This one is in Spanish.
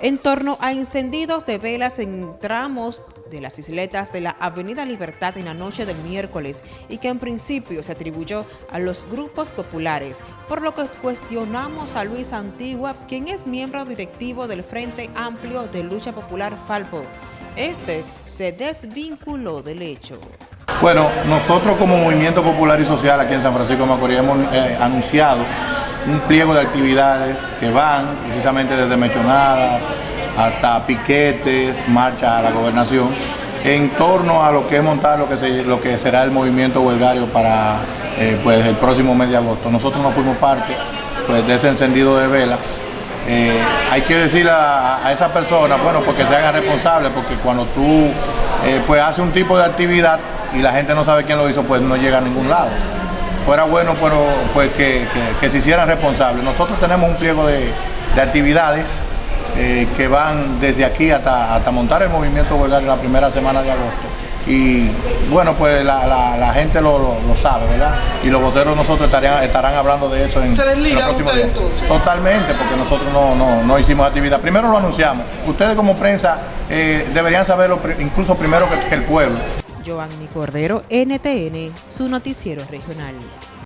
en torno a encendidos de velas en tramos de las isletas de la Avenida Libertad en la noche del miércoles y que en principio se atribuyó a los grupos populares, por lo que cuestionamos a Luis Antigua, quien es miembro directivo del Frente Amplio de Lucha Popular Falpo. Este se desvinculó del hecho. Bueno, nosotros como Movimiento Popular y Social aquí en San Francisco de Macorís hemos eh, anunciado un pliego de actividades que van precisamente desde mechonadas hasta piquetes, marchas a la gobernación, en torno a lo que es montar lo que, lo que será el movimiento huelgario para eh, pues, el próximo mes de agosto. Nosotros no fuimos parte pues, de ese encendido de velas. Eh, hay que decirle a, esa persona, bueno, porque se hagan responsables, porque cuando tú eh, pues haces un tipo de actividad y la gente no sabe quién lo hizo, pues no llega a ningún lado fuera bueno pero, pues que, se hicieran responsables. Nosotros tenemos un pliego de, actividades eh, que van desde aquí hasta, hasta montar el movimiento huelgario la primera semana de agosto. Y bueno, pues la, gente lo, sabe, ¿verdad? Y los voceros nosotros estarían, estarán hablando de eso en, ¿Se desliga usted entonces? Totalmente, porque nosotros no, hicimos actividad. Primero lo anunciamos. Ustedes como prensa eh, deberían saberlo incluso primero que el pueblo. Giovanni Cordero, NTN, su noticiero regional.